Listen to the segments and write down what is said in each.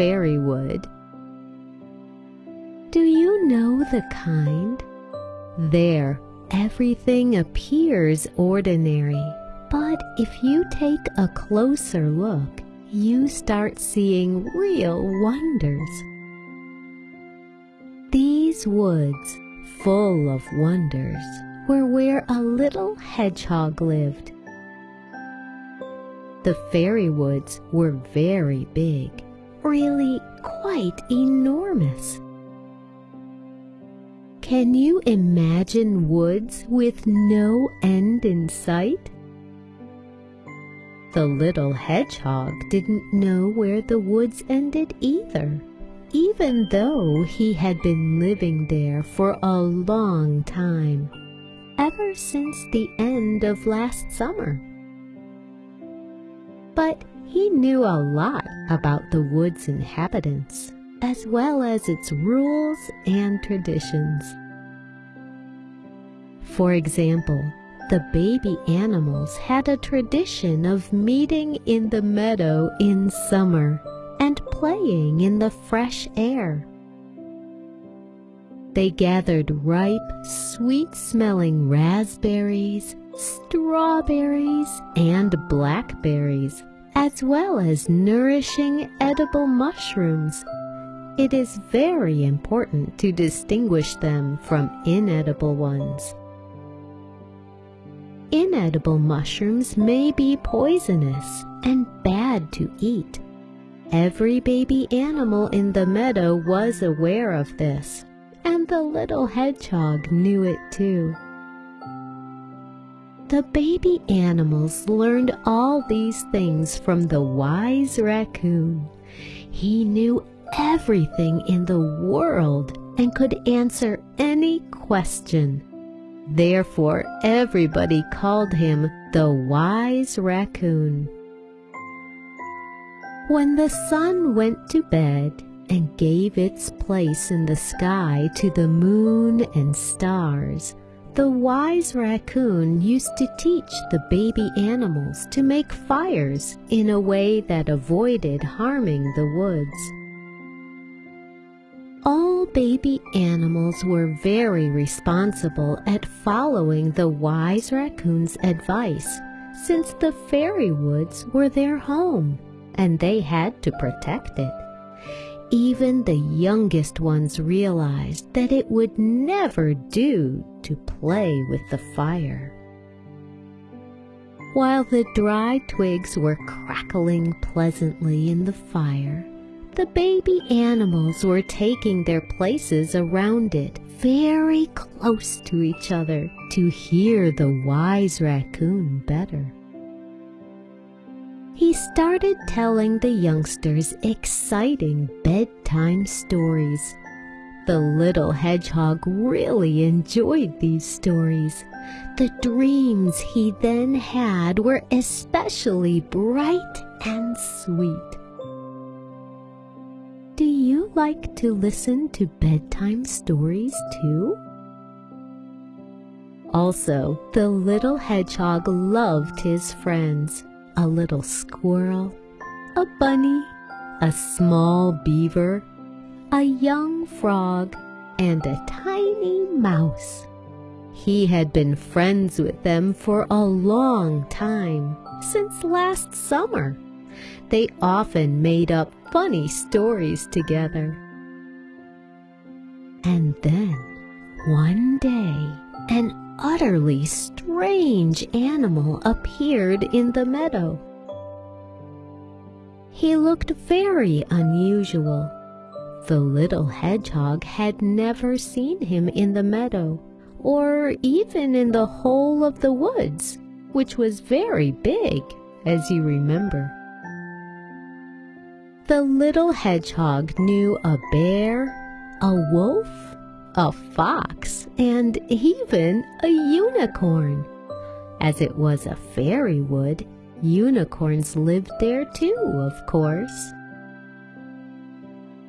fairy wood. Do you know the kind? There, everything appears ordinary, but if you take a closer look, you start seeing real wonders. These woods, full of wonders, were where a little hedgehog lived. The fairy woods were very big, really quite enormous. Can you imagine woods with no end in sight? The little hedgehog didn't know where the woods ended either, even though he had been living there for a long time, ever since the end of last summer. But he knew a lot about the wood's inhabitants, as well as its rules and traditions. For example, the baby animals had a tradition of meeting in the meadow in summer and playing in the fresh air. They gathered ripe, sweet-smelling raspberries, strawberries, and blackberries, as well as nourishing edible mushrooms. It is very important to distinguish them from inedible ones. Inedible mushrooms may be poisonous and bad to eat. Every baby animal in the meadow was aware of this, and the little hedgehog knew it too. The baby animals learned all these things from the wise raccoon. He knew everything in the world and could answer any question. Therefore everybody called him the wise raccoon. When the sun went to bed and gave its place in the sky to the moon and stars, the wise raccoon used to teach the baby animals to make fires in a way that avoided harming the woods. All baby animals were very responsible at following the wise raccoon's advice, since the fairy woods were their home, and they had to protect it. Even the youngest ones realized that it would never do to play with the fire. While the dry twigs were crackling pleasantly in the fire, the baby animals were taking their places around it very close to each other to hear the wise raccoon better. He started telling the youngsters exciting bedtime stories. The little hedgehog really enjoyed these stories. The dreams he then had were especially bright and sweet. Do you like to listen to bedtime stories too? Also, the little hedgehog loved his friends, a little squirrel, a bunny, a small beaver, a young frog, and a tiny mouse. He had been friends with them for a long time, since last summer. They often made up funny stories together. And then, one day, an utterly strange animal appeared in the meadow. He looked very unusual. The little hedgehog had never seen him in the meadow, or even in the whole of the woods, which was very big, as you remember. The little hedgehog knew a bear, a wolf, a fox, and even a unicorn. As it was a fairy wood, unicorns lived there too, of course.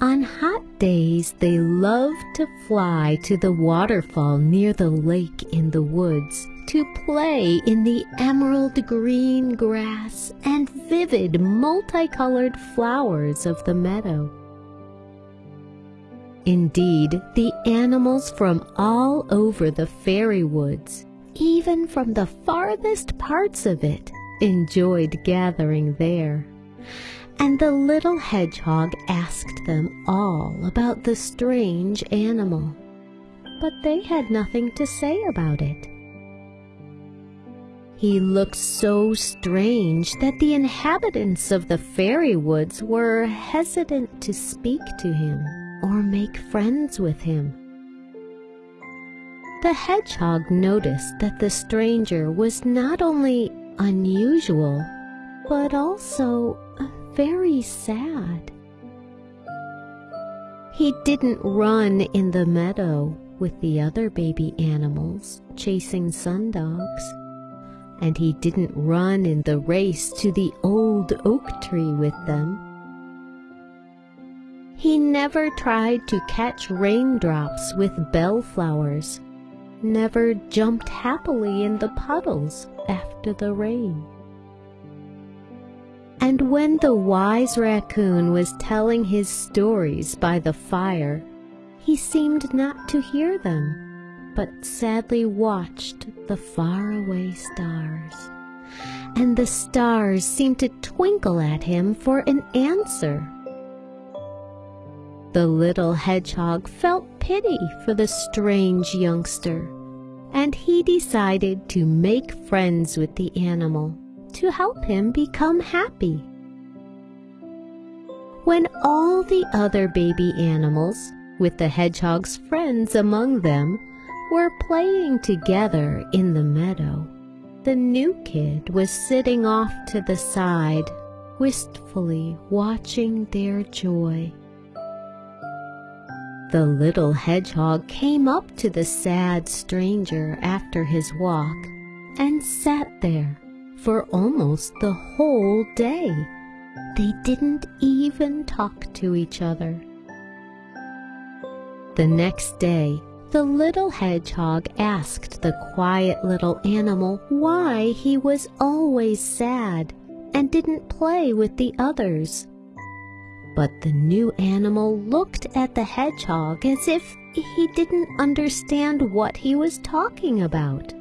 On hot days, they loved to fly to the waterfall near the lake in the woods to play in the emerald green grass and vivid multicolored flowers of the meadow. Indeed, the animals from all over the fairy woods, even from the farthest parts of it, enjoyed gathering there. And the little hedgehog asked them all about the strange animal, but they had nothing to say about it. He looked so strange that the inhabitants of the fairy woods were hesitant to speak to him or make friends with him. The hedgehog noticed that the stranger was not only unusual, but also very sad. He didn't run in the meadow with the other baby animals chasing sundogs, and he didn't run in the race to the old oak tree with them he never tried to catch raindrops with bellflowers, never jumped happily in the puddles after the rain. And when the wise raccoon was telling his stories by the fire, he seemed not to hear them, but sadly watched the faraway stars. And the stars seemed to twinkle at him for an answer the little hedgehog felt pity for the strange youngster, and he decided to make friends with the animal to help him become happy. When all the other baby animals, with the hedgehog's friends among them, were playing together in the meadow, the new kid was sitting off to the side, wistfully watching their joy. The little hedgehog came up to the sad stranger after his walk and sat there for almost the whole day. They didn't even talk to each other. The next day, the little hedgehog asked the quiet little animal why he was always sad and didn't play with the others. But the new animal looked at the hedgehog as if he didn't understand what he was talking about.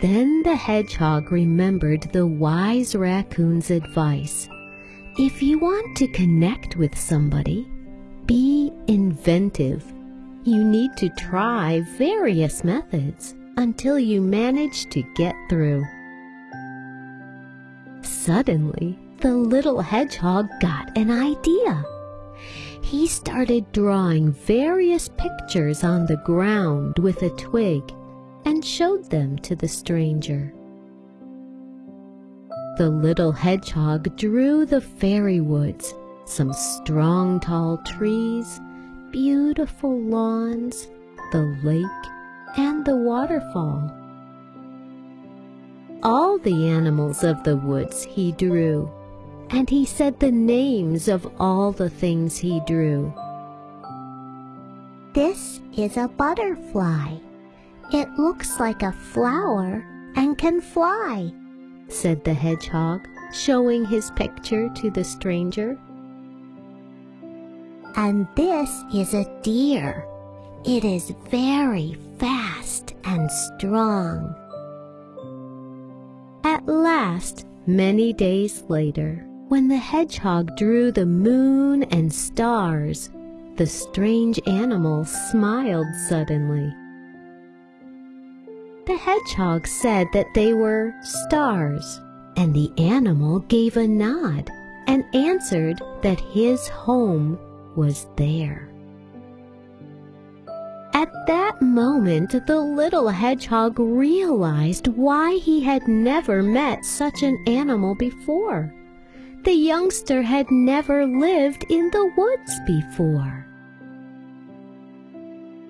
Then the hedgehog remembered the wise raccoon's advice. If you want to connect with somebody, be inventive. You need to try various methods until you manage to get through. Suddenly, the little hedgehog got an idea. He started drawing various pictures on the ground with a twig and showed them to the stranger. The little hedgehog drew the fairy woods, some strong tall trees, beautiful lawns, the lake, and the waterfall. All the animals of the woods he drew, and he said the names of all the things he drew. This is a butterfly. It looks like a flower and can fly, said the hedgehog, showing his picture to the stranger. And this is a deer. It is very fast and strong. At last, many days later, when the hedgehog drew the moon and stars, the strange animal smiled suddenly. The hedgehog said that they were stars, and the animal gave a nod and answered that his home was there. At that moment, the little hedgehog realized why he had never met such an animal before. The youngster had never lived in the woods before.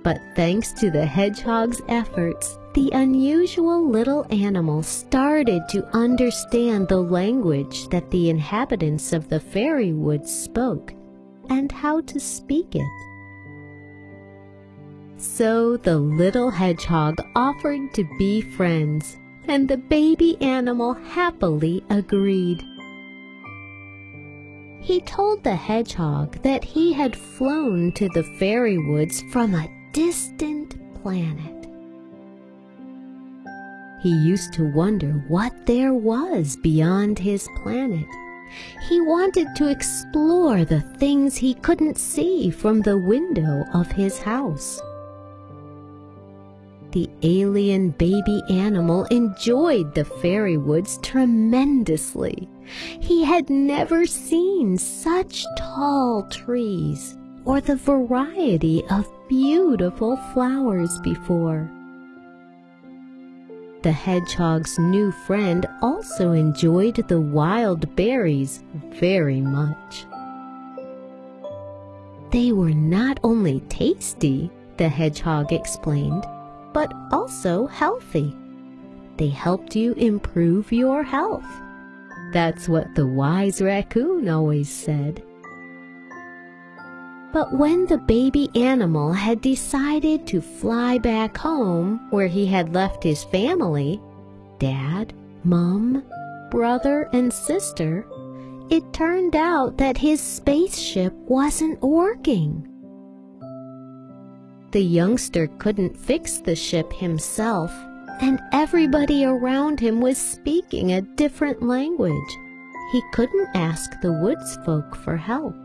But thanks to the hedgehog's efforts, the unusual little animal started to understand the language that the inhabitants of the fairy woods spoke and how to speak it. So the little hedgehog offered to be friends, and the baby animal happily agreed. He told the hedgehog that he had flown to the fairy woods from a distant planet. He used to wonder what there was beyond his planet. He wanted to explore the things he couldn't see from the window of his house. The alien baby animal enjoyed the fairy woods tremendously. He had never seen such tall trees or the variety of beautiful flowers before. The hedgehog's new friend also enjoyed the wild berries very much. They were not only tasty, the hedgehog explained, but also healthy. They helped you improve your health. That's what the wise raccoon always said. But when the baby animal had decided to fly back home where he had left his family, dad, mom, brother, and sister, it turned out that his spaceship wasn't working. The youngster couldn't fix the ship himself, and everybody around him was speaking a different language. He couldn't ask the woods folk for help.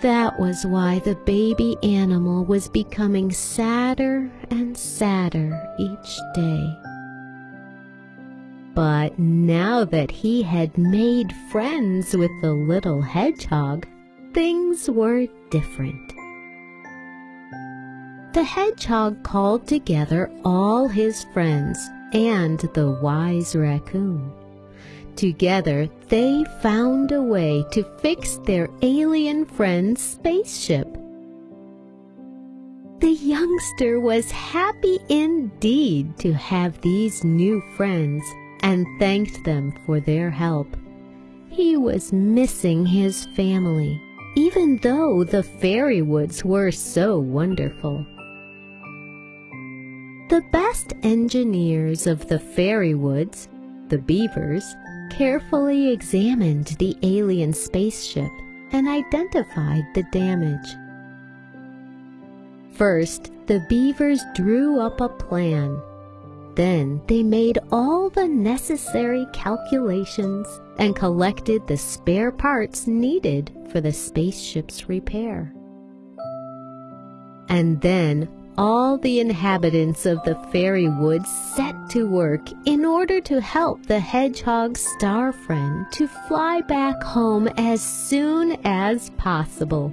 That was why the baby animal was becoming sadder and sadder each day. But now that he had made friends with the little hedgehog, things were different the hedgehog called together all his friends and the wise raccoon. Together, they found a way to fix their alien friend's spaceship. The youngster was happy indeed to have these new friends and thanked them for their help. He was missing his family, even though the fairy woods were so wonderful. The best engineers of the fairy woods, the beavers, carefully examined the alien spaceship and identified the damage. First, the beavers drew up a plan. Then they made all the necessary calculations and collected the spare parts needed for the spaceship's repair. And then all the inhabitants of the fairy woods set to work in order to help the hedgehog's star friend to fly back home as soon as possible.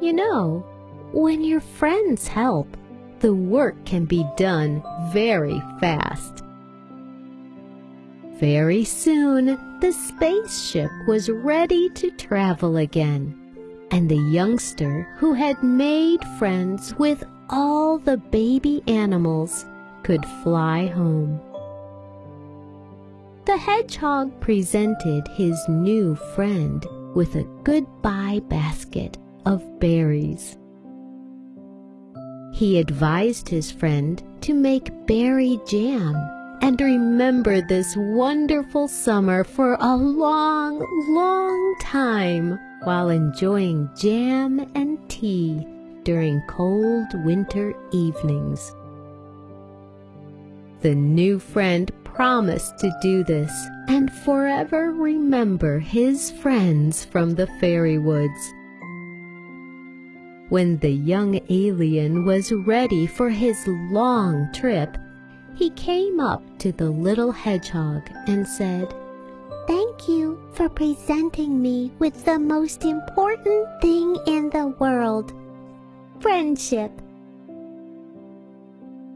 You know, when your friends help, the work can be done very fast. Very soon, the spaceship was ready to travel again and the youngster who had made friends with all the baby animals could fly home. The hedgehog presented his new friend with a goodbye basket of berries. He advised his friend to make berry jam and remember this wonderful summer for a long, long time while enjoying jam and tea during cold winter evenings. The new friend promised to do this and forever remember his friends from the fairy woods. When the young alien was ready for his long trip, he came up to the little hedgehog and said, Thank you for presenting me with the most important thing in the world friendship.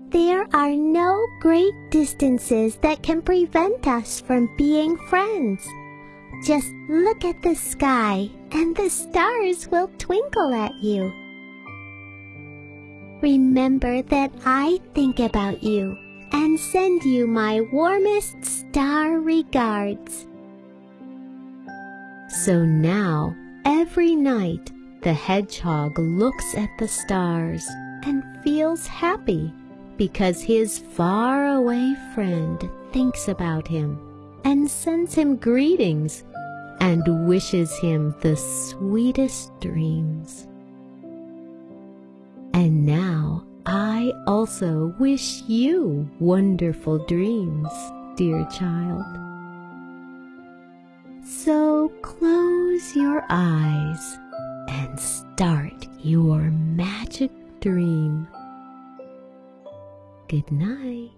There are no great distances that can prevent us from being friends. Just look at the sky and the stars will twinkle at you. Remember that I think about you and send you my warmest star regards. So now, every night, The hedgehog looks at the stars and feels happy because his faraway friend thinks about him and sends him greetings and wishes him the sweetest dreams. And now I also wish you wonderful dreams, dear child. So close your eyes and start your magic dream. Good night.